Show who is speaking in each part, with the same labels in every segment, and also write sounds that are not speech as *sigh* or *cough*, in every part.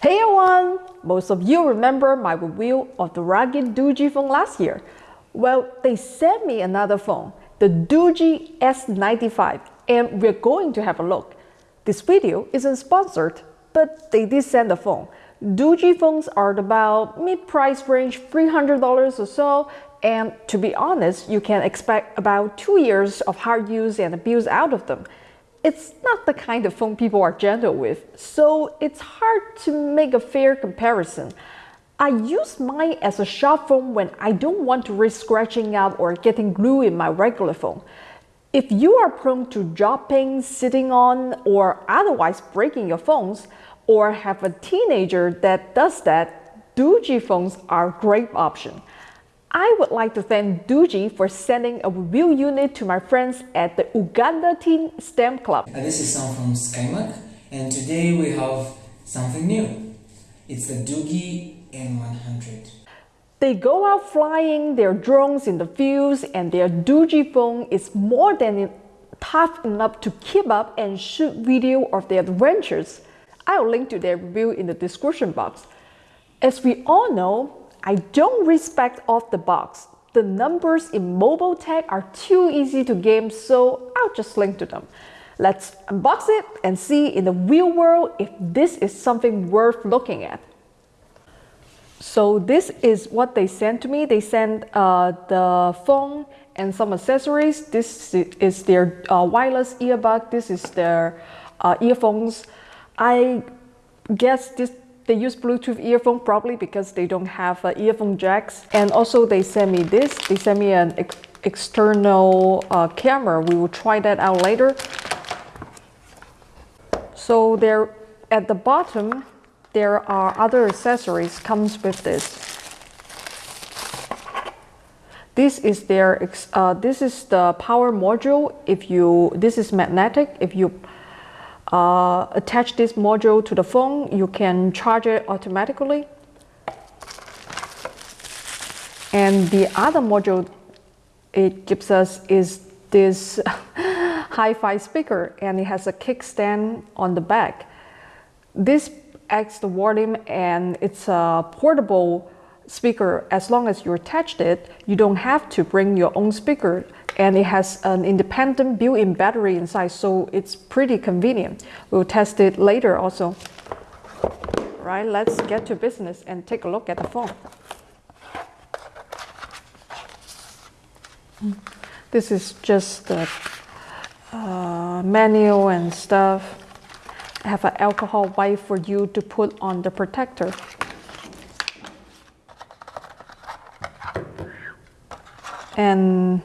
Speaker 1: Hey everyone! Most of you remember my review of the rugged Doogee phone last year. Well, they sent me another phone, the Doogee S95, and we're going to have a look. This video isn't sponsored, but they did send the phone. Doogee phones are about mid-price range $300 or so, and to be honest, you can expect about two years of hard use and abuse out of them. It's not the kind of phone people are gentle with, so it's hard to make a fair comparison. I use mine as a shop phone when I don't want to risk scratching up or getting glue in my regular phone. If you are prone to dropping, sitting on, or otherwise breaking your phones, or have a teenager that does that, Doogee phones are a great option. I would like to thank Doogee for sending a review unit to my friends at the Uganda Teen STEM Club.
Speaker 2: Uh, this is Sam from SkyMac and today we have something new. It's the Doogee M100.
Speaker 1: They go out flying their drones in the fields and their Doogee phone is more than tough enough to keep up and shoot video of their adventures. I'll link to their review in the description box. As we all know, I don't respect off the box. The numbers in mobile tech are too easy to game, so I'll just link to them. Let's unbox it and see in the real world if this is something worth looking at. So this is what they sent to me. They sent uh, the phone and some accessories. This is their uh, wireless earbud. This is their uh, earphones. I guess this they use Bluetooth earphone probably because they don't have uh, earphone jacks. And also they sent me this. They sent me an ex external uh, camera. We will try that out later. So there at the bottom, there are other accessories comes with this. This is their uh, this is the power module. If you this is magnetic. If you uh, attach this module to the phone, you can charge it automatically. And the other module it gives us is this *laughs* hi-fi speaker and it has a kickstand on the back. This acts the volume and it's a portable speaker. As long as you attached it, you don't have to bring your own speaker and it has an independent built-in battery inside so it's pretty convenient. We'll test it later also. Right let's get to business and take a look at the phone. This is just the uh, manual and stuff. I have an alcohol wipe for you to put on the protector. And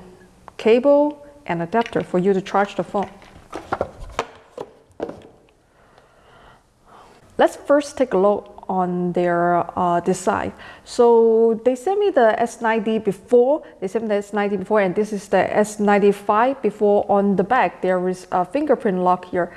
Speaker 1: cable and adapter for you to charge the phone. Let's first take a look on their uh, design. So they sent me the S90 before, they sent me the S90 before and this is the S95 before on the back. There is a fingerprint lock here.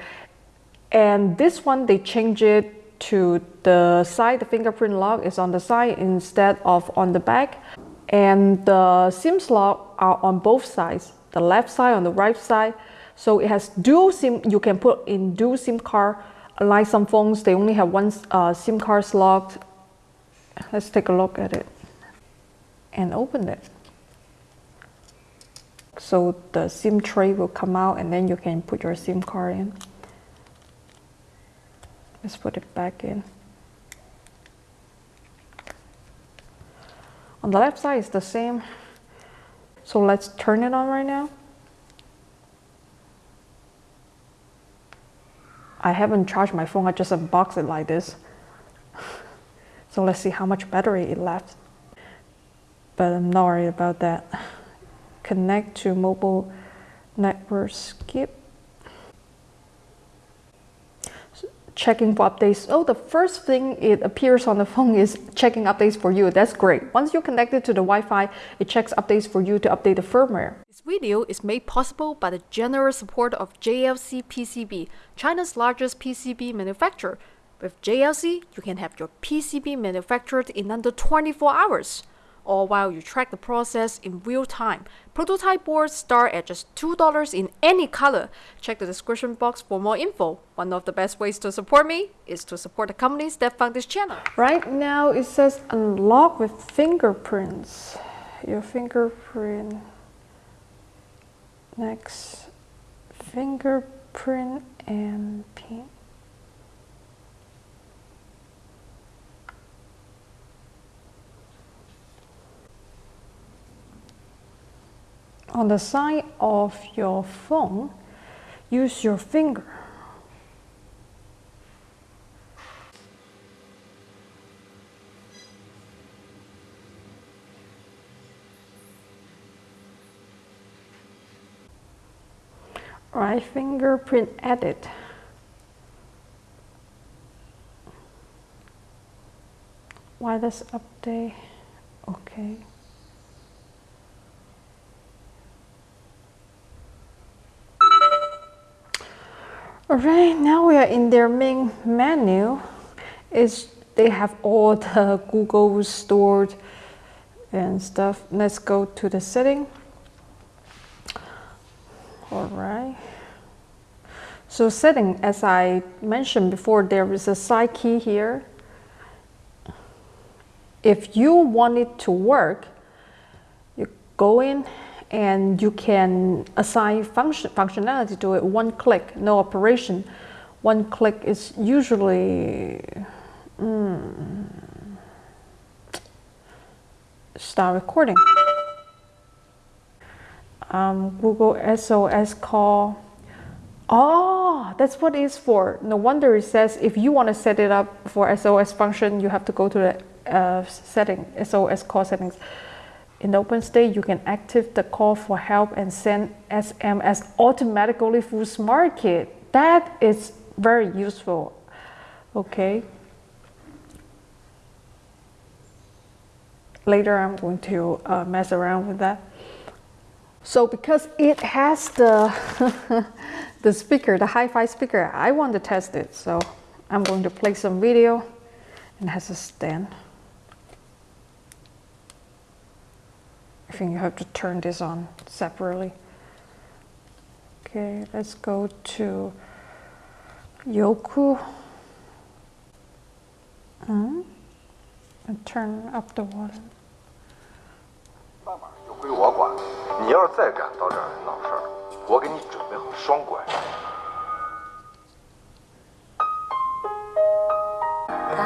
Speaker 1: And this one they changed it to the side, the fingerprint lock is on the side instead of on the back and the SIM slot are on both sides, the left side on the right side. So it has dual SIM, you can put in dual SIM card. Like some phones, they only have one uh, SIM card slot. Let's take a look at it and open it. So the SIM tray will come out and then you can put your SIM card in. Let's put it back in. On the left side is the same. So let's turn it on right now. I haven't charged my phone, I just unboxed it like this. *laughs* So let's see how much battery it left. But I'm not worried about that. Connect to mobile network skip. Checking for updates. Oh, the first thing it appears on the *laughs* phone is checking updates for you. That's great. Once you're connected to the Wi-Fi, it checks updates for you to update the firmware. This video is made possible by the generous support of JLC PCB, China's largest PCB manufacturer. With JLC, you can have your PCB manufactured in under 24 hours. All while you track the process in real time. Prototype boards start at just $2 in any color. Check the description box for more info. One of the best ways to support me is to support the companies that fund this channel. Right now it says unlock with fingerprints. Your fingerprint. Next, fingerprint and pin. On the side of your phone, use your finger. Right fingerprint edit. Wireless update. Okay. Alright, now we are in their main menu. Is they have all the *laughs* Google stored and stuff. Let's go to the setting. Alright. So setting, as I mentioned before, there is a side key here. If you want it to work, you go in and you can assign function functionality to it one click no operation. One click is usually mm, start recording. Um, Google SOS call. Oh that's what it's for. No wonder it says if you want to set it up for SOS function you have to go to the uh, setting SOS call settings in OpenState, you can activate the call for help and send SMS automatically through SmartKit. That is very useful. Okay. Later, I'm going to uh, mess around with that. So because it has the *laughs* the speaker, the hi-fi speaker, I want to test it. So I'm going to play some video and has a stand. Think you have to turn this on separately. Okay, let's go to Youku. Hmm? And turn up the volume.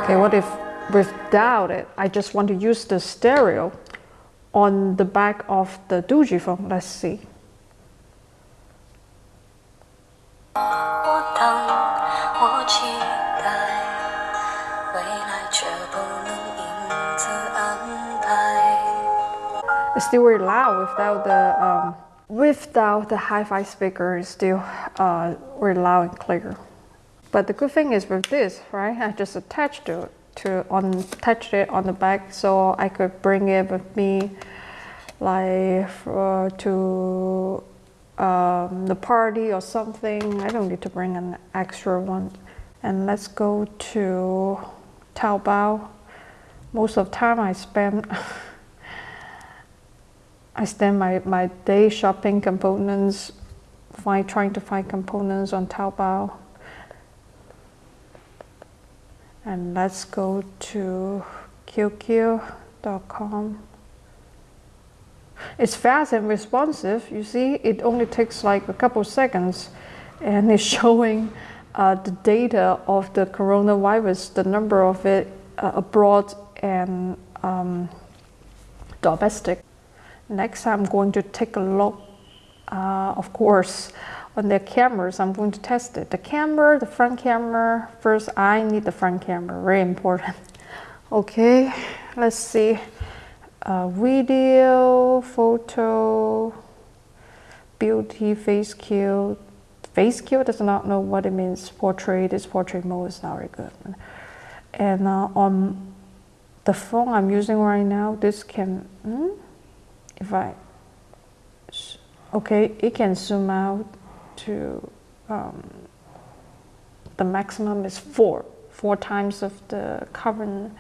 Speaker 1: Okay, what if without it, I just want to use the stereo on the back of the phone. Let's see. It's still very loud without the um, without the hi-fi speaker. Still uh, very loud and clear. But the good thing is with this, right? I just attached to it to touch it on the back so I could bring it with me like for, to um, the party or something. I don't need to bring an extra one. And let's go to Taobao. Most of time I spend *laughs* I spend my, my day shopping components, find, trying to find components on Taobao and let's go to QQ.com. It's fast and responsive. You see, it only takes like a couple seconds and it's *laughs* showing uh, the data of the coronavirus, the number of it uh, abroad and um, domestic. Next, I'm going to take a look, uh, of course, on their cameras, I'm going to test it. The camera, the front camera, first I need the front camera, very important. *laughs* Okay, let's see. Uh, video, photo, beauty, FaceQ. Face cue does not know what it means. Portrait, this portrait mode is not very good. And uh, on the phone I'm using right now, this can, hmm? if I, okay, it can zoom out to um, the maximum is four, four times of the carbon.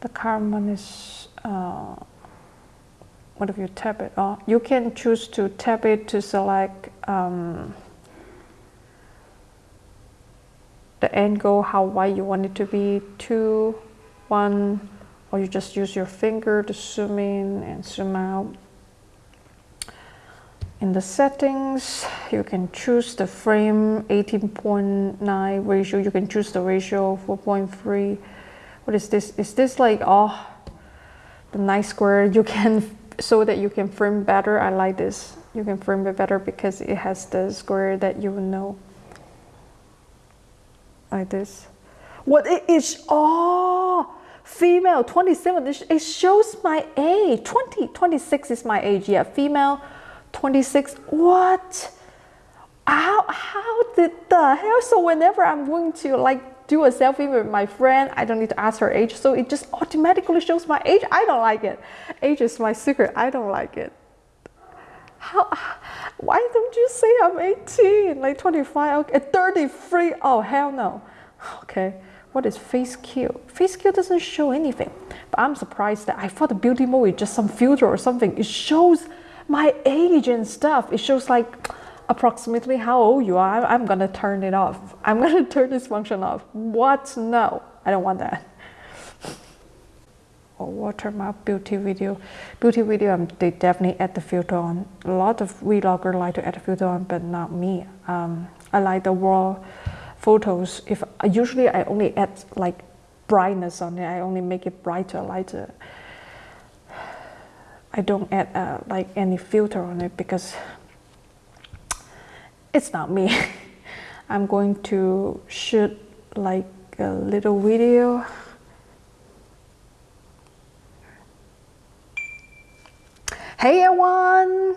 Speaker 1: The carbon is uh, what if you tap it off? You can choose to tap it to select um, the angle, how wide you want it to be, two, one, or you just use your finger to zoom in and zoom out. In the settings, you can choose the frame 18.9 ratio. You can choose the ratio 4.3. What is this? Is this like, oh, the nice square? You can, *laughs* so that you can frame better. I like this. You can frame it better because it has the square that you know. Like this. What it is, oh, female 27, it shows my age. 20, 26 is my age, yeah, female 26. What? How, how did the hell? So whenever I'm going to like do a selfie with my friend, I don't need to ask her age. So it just automatically shows my age. I don't like it. Age is my secret. I don't like it. How, why don't you say I'm 18, like 25, okay, 33? Oh, hell no. Okay, what is FaceQ? FaceQ doesn't show anything. But I'm surprised that I thought the beauty mode is just some filter or something. It shows my age and stuff. It shows like approximately how old you are. I'm gonna turn it off. *laughs* I'm gonna turn this function off. What? No, I don't want that. Or watermark beauty video. Beauty video, um, they definitely add the filter on. A lot of vloggers like to add the filter on, but not me. Um, I like the raw photos. If usually I only add like brightness on it. I only make it brighter, lighter. I don't add uh, like any filter on it because it's not me. *laughs* I'm going to shoot like a little video. Hey everyone!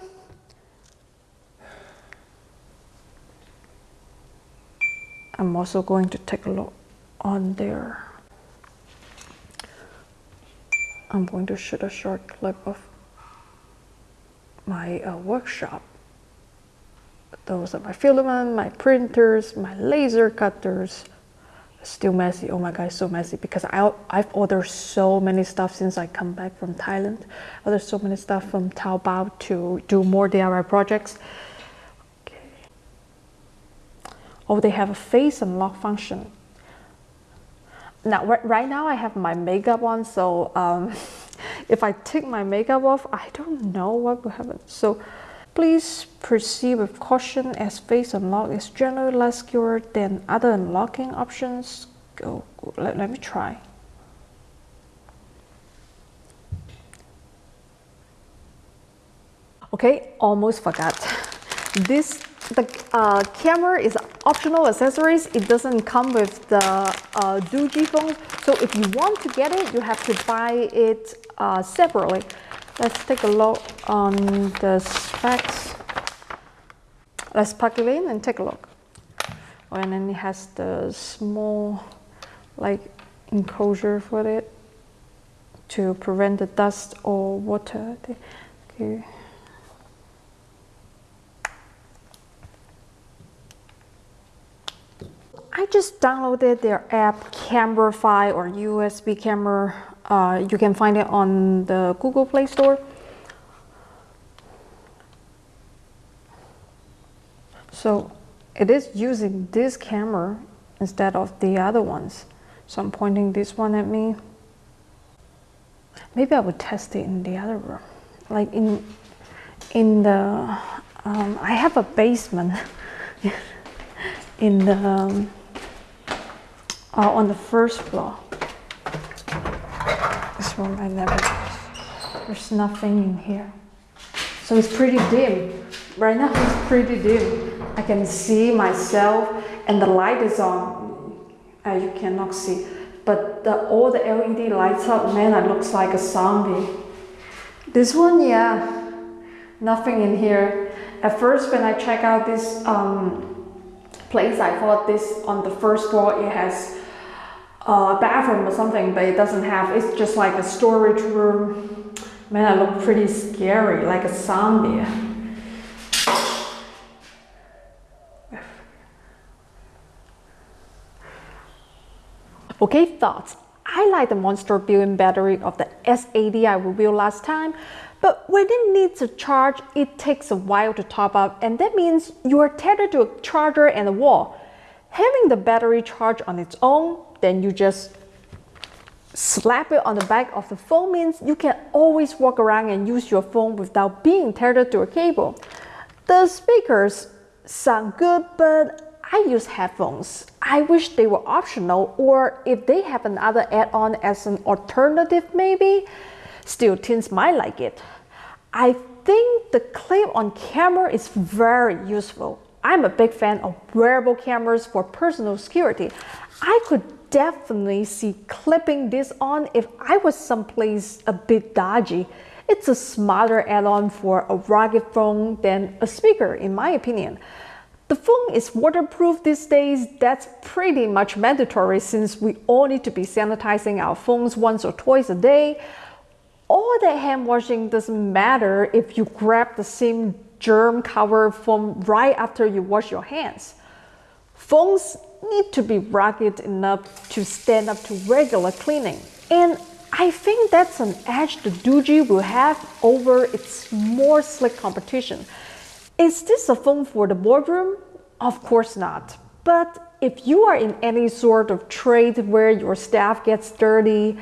Speaker 1: I'm also going to take a look on there. I'm going to shoot a short clip of my uh, workshop. Those are my filament, my printers, my laser cutters. Still messy. Oh my god, so messy because I, I've ordered so many stuff since I come back from Thailand. Ordered so many stuff from Taobao to do more DIY projects. Okay. Oh, they have a face unlock function. Now, right now I have my makeup on, so um, *laughs* if I take my makeup off, I don't know what will happen. So please proceed with caution as face unlock is generally less secure than other unlocking options. Go, go let, let me try. Okay, almost forgot. *laughs* This the uh, camera is optional accessories. It doesn't come with the uh, Doogee phone. So if you want to get it, you have to buy it uh, separately. Let's take a look on the specs. Let's plug it in and take a look. Oh, and then it has the small like enclosure for it to prevent the dust or water. Okay. I just downloaded their app CameraFi or USB camera. Uh, you can find it on the Google Play Store. So it is using this camera instead of the other ones. So I'm pointing this one at me. Maybe I would test it in the other room. Like in, in the, um, I have a basement *laughs* in the, um, uh, on the first floor. This room I never, there's nothing in here. So it's pretty dim. Right now it's pretty dim. I can see myself and the light is on. Uh, you cannot see. But the, all the LED lights up, man, I looks like a zombie. This one, yeah, nothing in here. At first when I check out this um, place, I thought this on the first floor, it has a bathroom or something, but it doesn't have, it's just like a storage room. Man, I look pretty scary, like a zombie. Okay, thoughts. I like the monster built-in battery of the S80 I reviewed last time, But when it needs a charge, it takes a while to top up, and that means you are tethered to a charger and a wall. Having the battery charge on its own, then you just slap it on the back of the phone means you can always walk around and use your phone without being tethered to a cable. The speakers sound good, but I use headphones. I wish they were optional or if they have another add-on as an alternative maybe. Still, teens might like it. I think the clip on camera is very useful. I'm a big fan of wearable cameras for personal security. I could definitely see clipping this on if I was someplace a bit dodgy. It's a smarter add-on for a rugged phone than a speaker in my opinion. The phone is waterproof these days, that's pretty much mandatory since we all need to be sanitizing our phones once or twice a day. All that hand washing doesn't matter if you grab the same germ cover foam right after you wash your hands. Phones need to be rugged enough to stand up to regular cleaning. And I think that's an edge the Doogee will have over its more slick competition. Is this a phone for the boardroom? Of course not. But if you are in any sort of trade where your staff gets dirty,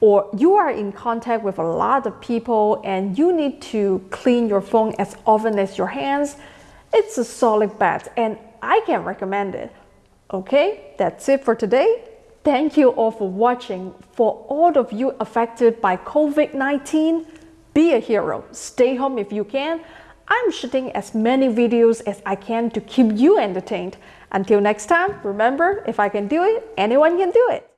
Speaker 1: or you are in contact with a lot of people and you need to clean your phone as often as your hands, it's a solid bet and I can recommend it. Okay, that's it for today. Thank you all for watching. For all of you affected by COVID-19, be a hero. Stay home if you can. I'm shooting as many videos as I can to keep you entertained. Until next time, remember, if I can do it, anyone can do it.